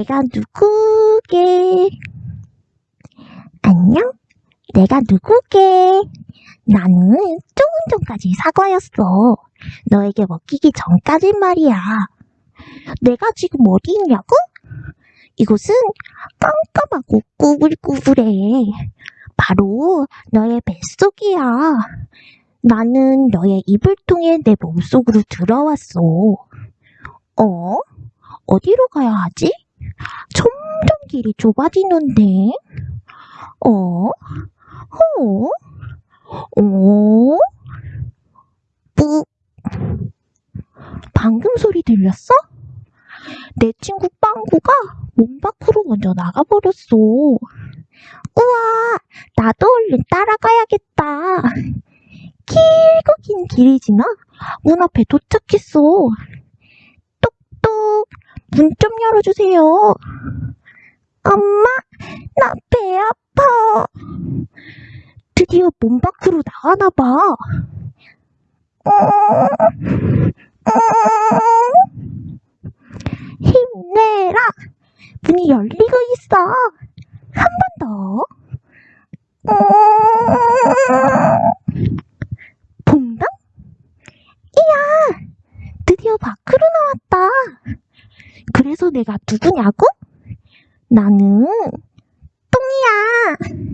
내가 누구게? 안녕? 내가 누구게? 나는 조금 전까지 사과였어. 너에게 먹히기 전까진 말이야. 내가 지금 어디 있냐고? 이곳은 깜깜하고 꾸불꾸불해. 바로 너의 뱃속이야. 나는 너의 이불 통해 내 몸속으로 들어왔어. 어? 어디로 가야 하지? 길이 좁아지는데. 어? 어? 어? 뿌. 방금 소리 들렸어? 내 친구 빵구가 몸 밖으로 먼저 나가버렸어. 우와, 나도 얼른 따라가야겠다. 길고 긴 길이 지나 문 앞에 도착했어. 똑똑, 문 좀 열어주세요. 엄마, 나 배 아파. 드디어 몸 밖으로 나가나 봐. 힘내라. 문이 열리고 있어. 한 번 더. 음. 봉당? 이야, 드디어 밖으로 나왔다. 그래서 내가 누구냐고? 나는 똥이야.